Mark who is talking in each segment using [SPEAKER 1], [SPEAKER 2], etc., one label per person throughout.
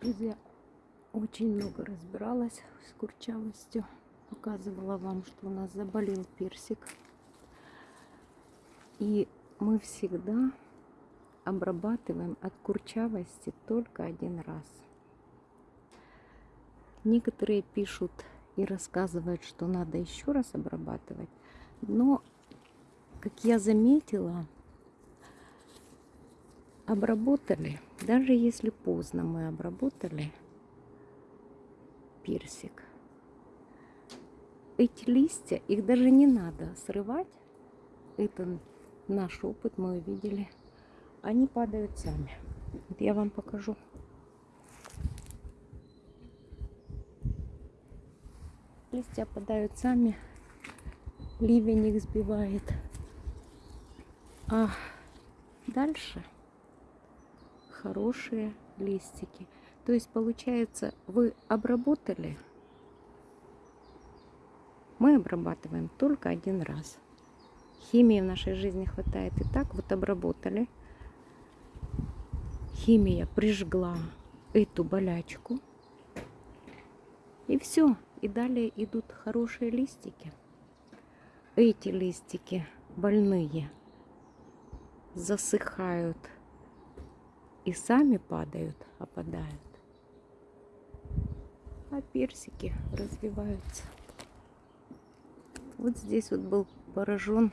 [SPEAKER 1] Друзья, очень много разбиралась с курчавостью. Показывала вам, что у нас заболел персик. И мы всегда обрабатываем от курчавости только один раз. Некоторые пишут и рассказывают, что надо еще раз обрабатывать. Но, как я заметила, обработали, даже если поздно мы обработали персик, эти листья, их даже не надо срывать. Это наш опыт, мы увидели. Они падают сами. Вот я вам покажу. Листья падают сами. Ливень их сбивает. А дальше хорошие листики. То есть получается, вы обработали, мы обрабатываем только один раз. Химии в нашей жизни хватает и так. Вот обработали. Химия прижгла эту болячку. И все. И далее идут хорошие листики. Эти листики больные засыхают и сами падают, опадают. А персики развиваются. Вот здесь вот был поражен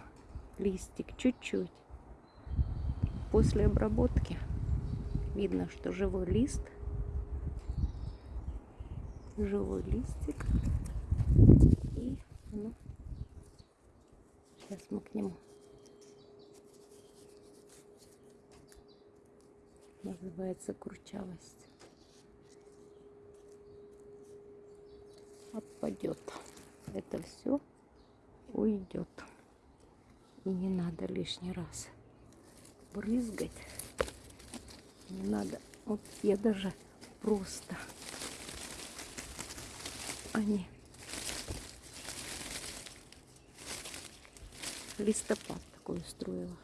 [SPEAKER 1] листик чуть-чуть. После обработки видно, что живой лист, живой листик. И ну, сейчас мы к нему называется курчавость. Отпадет. Это все уйдет. И не надо лишний раз брызгать. Не надо. Вот я даже просто они листопад такой устроила.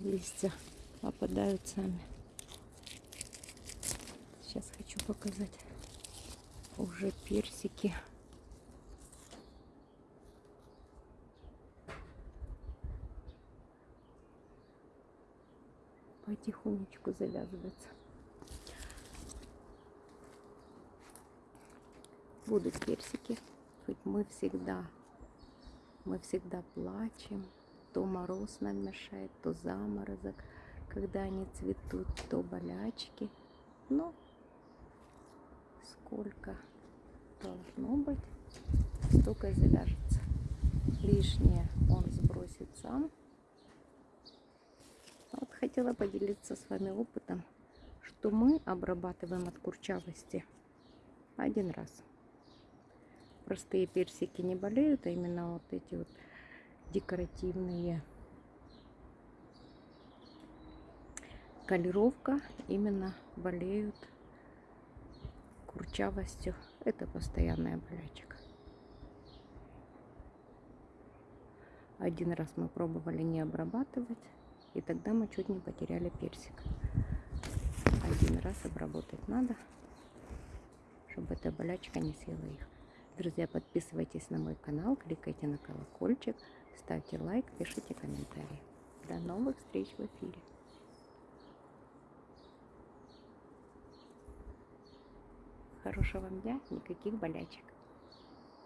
[SPEAKER 1] Листья опадают сами. Сейчас хочу показать уже персики. Потихонечку завязывается. Будут персики. Хоть мы всегда, мы всегда плачем. То мороз нам мешает, то заморозок когда они цветут, то болячки. Но сколько должно быть, столько и завяжется. Лишнее он сбросит сам. Вот хотела поделиться с вами опытом, что мы обрабатываем от курчавости один раз. Простые персики не болеют, а именно вот эти вот декоративные колеровка именно болеют курчавостью. Это постоянная болячка. Один раз мы пробовали не обрабатывать, и тогда мы чуть не потеряли персик. Один раз обработать надо, чтобы эта болячка не съела их. Друзья, подписывайтесь на мой канал, кликайте на колокольчик, ставьте лайк, пишите комментарии. До новых встреч в эфире. Хорошего вам дня, никаких болячек.